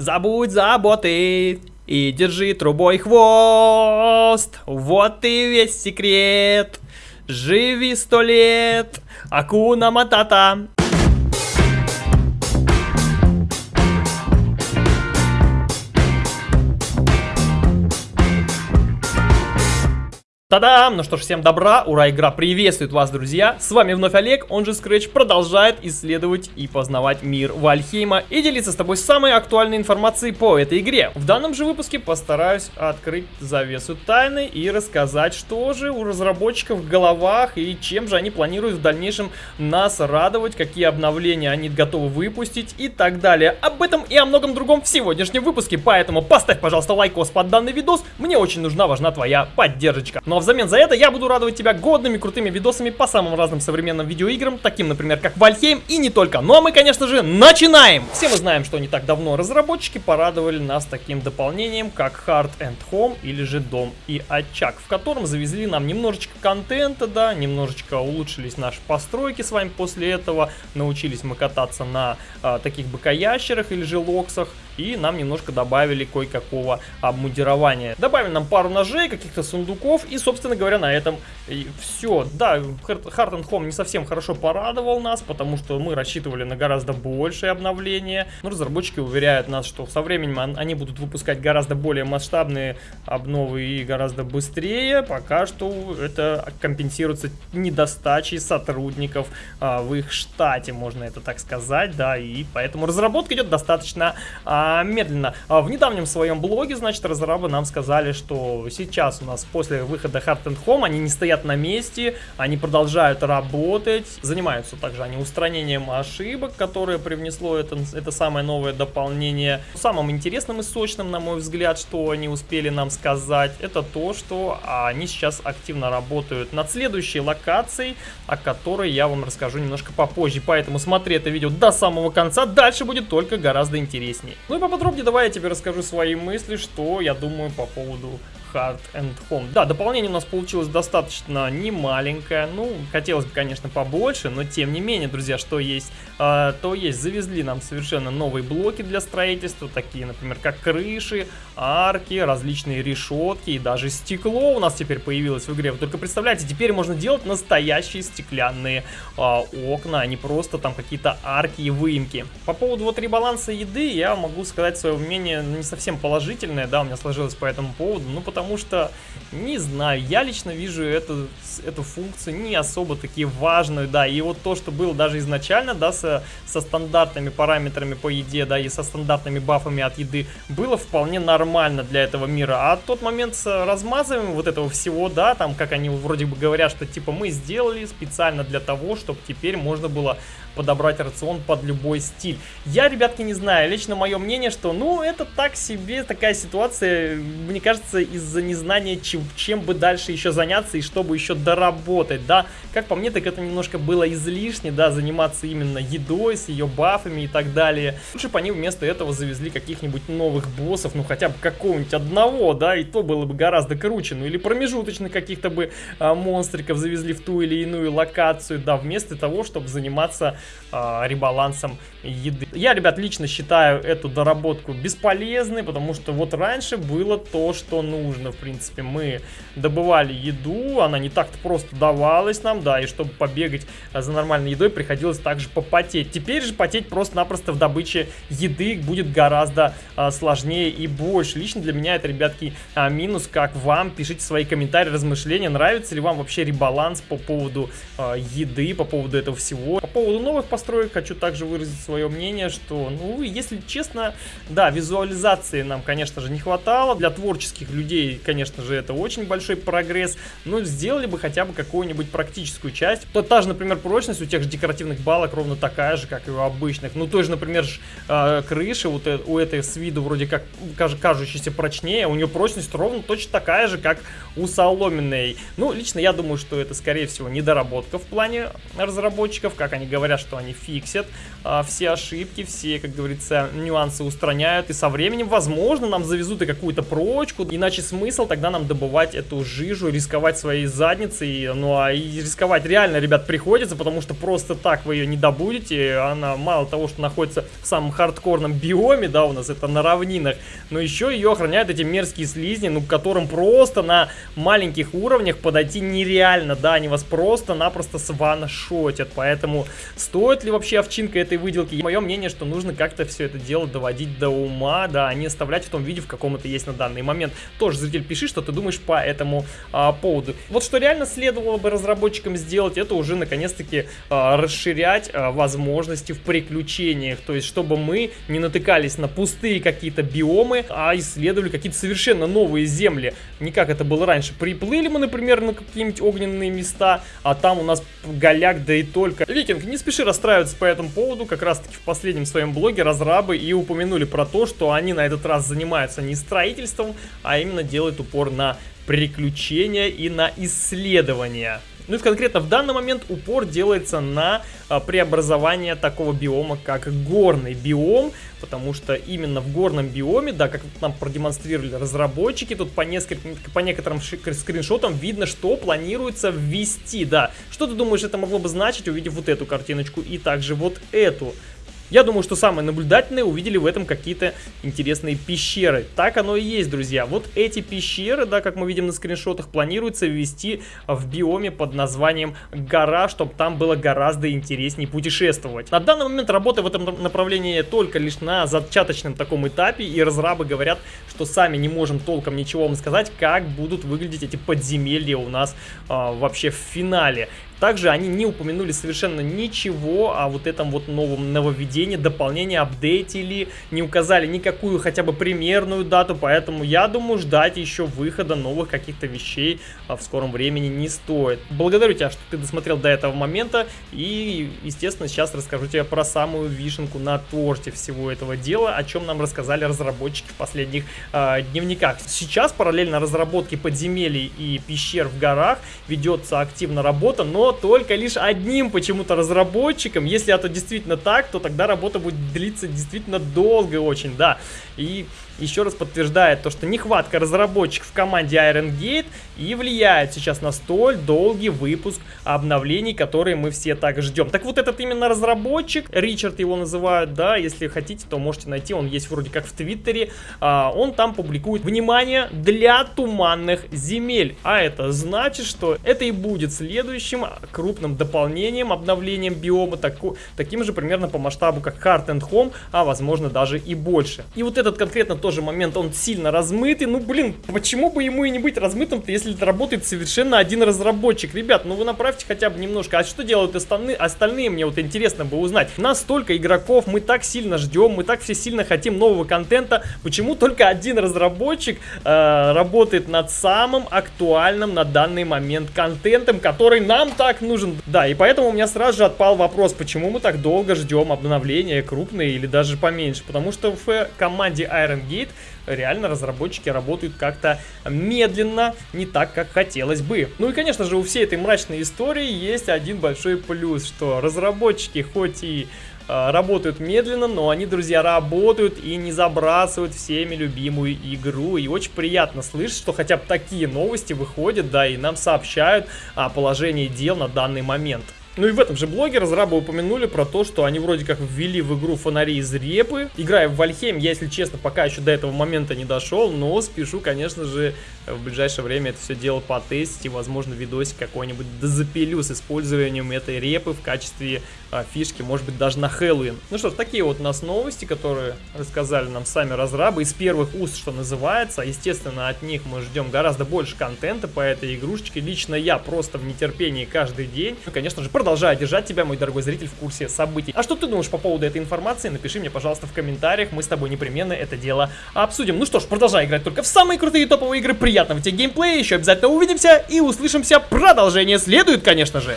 Забудь заботы и держи трубой хвост. Вот и весь секрет. Живи сто лет. Акуна Матата. Та-дам! Ну что ж, всем добра, ура, игра приветствует вас, друзья! С вами вновь Олег, он же Scratch, продолжает исследовать и познавать мир Вальхейма и делиться с тобой самой актуальной информацией по этой игре. В данном же выпуске постараюсь открыть завесу тайны и рассказать, что же у разработчиков в головах и чем же они планируют в дальнейшем нас радовать, какие обновления они готовы выпустить и так далее. Об этом и о многом другом в сегодняшнем выпуске, поэтому поставь, пожалуйста, лайкос под данный видос, мне очень нужна, важна твоя поддержка. Ну а взамен за это я буду радовать тебя годными крутыми видосами по самым разным современным видеоиграм, таким, например, как Valheim и не только. Ну а мы, конечно же, начинаем! Все мы знаем, что не так давно разработчики порадовали нас таким дополнением, как Hearth and Home или же Дом и Очаг, в котором завезли нам немножечко контента, да, немножечко улучшились наши постройки с вами после этого, научились мы кататься на а, таких быкоящерах или же локсах, и нам немножко добавили кое-какого обмундирования. Добавили нам пару ножей, каких-то сундуков и, собственно говоря, на этом все. Да, Hard and Home не совсем хорошо порадовал нас, потому что мы рассчитывали на гораздо большее обновление. Но разработчики уверяют нас, что со временем они будут выпускать гораздо более масштабные обновы и гораздо быстрее. Пока что это компенсируется недостачей сотрудников а, в их штате, можно это так сказать, да, и поэтому разработка идет достаточно а, медленно. А, в недавнем своем блоге, значит, разрабы нам сказали, что сейчас у нас после выхода Hard and Home они не стоят на месте, они продолжают работать, занимаются также они устранением ошибок, которые привнесло это, это самое новое дополнение. Самым интересным и сочным, на мой взгляд, что они успели нам сказать, это то, что они сейчас активно работают над следующей локацией, о которой я вам расскажу немножко попозже. Поэтому смотри это видео до самого конца, дальше будет только гораздо интереснее. Ну и поподробнее давай я тебе расскажу свои мысли, что я думаю по поводу Hard and Home. Да, дополнение у нас получилось достаточно немаленькое. Ну, хотелось бы, конечно, побольше, но тем не менее, друзья, что есть, э, то есть. Завезли нам совершенно новые блоки для строительства, такие, например, как крыши, арки, различные решетки и даже стекло у нас теперь появилось в игре. Вы только представляете, теперь можно делать настоящие стеклянные э, окна, а не просто там какие-то арки и выемки. По поводу вот ребаланса еды я могу сказать свое мнение не совсем положительное, да, у меня сложилось по этому поводу, ну, потому потому что, не знаю, я лично вижу эту, эту функцию не особо таки важную, да, и вот то, что было даже изначально, да, со, со стандартными параметрами по еде, да, и со стандартными бафами от еды, было вполне нормально для этого мира, а тот момент с размазыванием вот этого всего, да, там, как они вроде бы говорят, что, типа, мы сделали специально для того, чтобы теперь можно было подобрать рацион под любой стиль. Я, ребятки, не знаю, лично мое мнение, что, ну, это так себе такая ситуация, мне кажется, из-за незнания, чем, чем бы дальше еще заняться и чтобы еще доработать, да. Как по мне, так это немножко было излишне, да, заниматься именно едой, с ее бафами и так далее. Лучше бы они вместо этого завезли каких-нибудь новых боссов, ну, хотя бы какого-нибудь одного, да, и то было бы гораздо круче, ну, или промежуточных каких-то бы а, монстриков завезли в ту или иную локацию, да, вместо того, чтобы заниматься э, ребалансом еды. Я, ребят, лично считаю эту доработку бесполезной, потому что вот раньше было то, что нужно, в принципе. Мы добывали еду, она не так-то просто давалась нам, да, и чтобы побегать за нормальной едой, приходилось также попотеть. Теперь же потеть просто-напросто в добыче еды будет гораздо а, сложнее и больше. Лично для меня это, ребятки, а, минус. Как вам? Пишите свои комментарии, размышления. Нравится ли вам вообще ребаланс по поводу а, еды, по поводу этого всего. По поводу новых построек хочу также выразить свое мнение, что, ну, если честно, да, визуализации нам, конечно же, не хватало. Для творческих людей, конечно же, это очень большой прогресс. Но сделали бы хотя бы какую-нибудь практическую часть. То та же, например, прочность у тех же декоративных балок ровно такая же, как и у обычных. Ну, той же, например, э, крыши вот э, у этой с виду вроде как кажущейся прочнее, у нее прочность ровно точно такая же, как у соломенной. Ну, лично я думаю, что это, скорее всего, недоработка в плане разработчиков, как они говорят, что они фиксят а, все ошибки, все, как говорится, нюансы устраняют. И со временем, возможно, нам завезут и какую-то прочку. Иначе смысл тогда нам добывать эту жижу, рисковать своей задницей. Ну а и рисковать реально, ребят, приходится, потому что просто так вы ее не добудете. Она мало того, что находится в самом хардкорном биоме, да, у нас это на равнинах, но еще ее охраняют эти мерзкие слизни, ну, к которым просто на маленьких уровнях подойти нереально, да, они вас просто-напросто сваншотят. Поэтому стоит ли вообще овчинка этой выделки? Мое мнение, что нужно как-то все это дело доводить до ума, да, а не оставлять в том виде, в каком это есть на данный момент. Тоже, зритель, пиши, что ты думаешь по этому а, поводу. Вот что реально следовало бы разработчикам сделать, это уже наконец-таки а, расширять а, возможности в приключениях. То есть, чтобы мы не натыкались на пустые какие-то биомы, а исследовали какие-то совершенно новые земли. Не как это было раньше. Приплыли мы, например, на какие-нибудь огненные места, а там у нас голяк, да и только. Викинг, не спеши расстраиваться по этому поводу. Как раз-таки в последнем своем блоге разрабы и упомянули про то, что они на этот раз занимаются не строительством, а именно делают упор на приключения и на исследования. Ну и конкретно в данный момент упор делается на а, преобразование такого биома, как горный биом, потому что именно в горном биоме, да, как нам продемонстрировали разработчики, тут по, нескольким, по некоторым скриншотам видно, что планируется ввести, да. Что ты думаешь, это могло бы значить, увидев вот эту картиночку и также вот эту? Я думаю, что самые наблюдательные увидели в этом какие-то интересные пещеры. Так оно и есть, друзья. Вот эти пещеры, да, как мы видим на скриншотах, планируется ввести в биоме под названием гора, чтобы там было гораздо интереснее путешествовать. На данный момент работа в этом направлении только лишь на зачаточном таком этапе, и разрабы говорят, что сами не можем толком ничего вам сказать, как будут выглядеть эти подземелья у нас а, вообще в финале. Также они не упомянули совершенно ничего о вот этом вот новом нововведении, дополнении, апдейтили, не указали никакую хотя бы примерную дату, поэтому я думаю ждать еще выхода новых каких-то вещей а, в скором времени не стоит. Благодарю тебя, что ты досмотрел до этого момента и, естественно, сейчас расскажу тебе про самую вишенку на торте всего этого дела, о чем нам рассказали разработчики в последних э, дневниках. Сейчас параллельно разработке подземелий и пещер в горах ведется активно работа, но только лишь одним почему-то разработчиком. Если это действительно так, то тогда работа будет длиться действительно долго очень, да. И еще раз подтверждает то, что нехватка разработчиков в команде Iron Gate и влияет сейчас на столь долгий выпуск обновлений, которые мы все так ждем. Так вот этот именно разработчик, Ричард его называют, да, если хотите, то можете найти, он есть вроде как в Твиттере, а, он там публикует, внимание, для туманных земель, а это значит, что это и будет следующим крупным дополнением, обновлением биома, таку, таким же примерно по масштабу, как Heart and Home, а возможно даже и больше. И вот этот конкретно тоже момент, он сильно размытый, ну блин, почему бы ему и не быть размытым-то, если это работает совершенно один разработчик? Ребят, ну вы направьте хотя бы немножко, а что делают остальные, остальные мне вот интересно бы узнать. Нас столько игроков, мы так сильно ждем, мы так все сильно хотим нового контента, почему только один разработчик э, работает над самым актуальным на данный момент контентом, который нам так так нужен. Да, и поэтому у меня сразу же отпал вопрос, почему мы так долго ждем обновления, крупные или даже поменьше. Потому что в команде Iron Gate реально разработчики работают как-то медленно, не так, как хотелось бы. Ну и, конечно же, у всей этой мрачной истории есть один большой плюс, что разработчики хоть и работают медленно, но они, друзья, работают и не забрасывают всеми любимую игру. И очень приятно слышать, что хотя бы такие новости выходят, да, и нам сообщают о положении дел на данный момент. Ну и в этом же блоге разрабы упомянули про то, что они вроде как ввели в игру фонари из репы. Играя в Вальхейм, я, если честно, пока еще до этого момента не дошел, но спешу, конечно же, в ближайшее время это все дело потестить и, возможно, видосик какой-нибудь запилю с использованием этой репы в качестве а, фишки, может быть, даже на Хэллоуин. Ну что ж, такие вот у нас новости, которые рассказали нам сами разрабы из первых уст, что называется. Естественно, от них мы ждем гораздо больше контента по этой игрушечке. Лично я просто в нетерпении каждый день. Ну, конечно же, продолжаю держать тебя, мой дорогой зритель, в курсе событий. А что ты думаешь по поводу этой информации? Напиши мне, пожалуйста, в комментариях. Мы с тобой непременно это дело обсудим. Ну что ж, продолжай играть только в самые крутые топовые игры. Приятного тебе геймплея. Еще обязательно увидимся и услышимся. Продолжение следует, конечно же.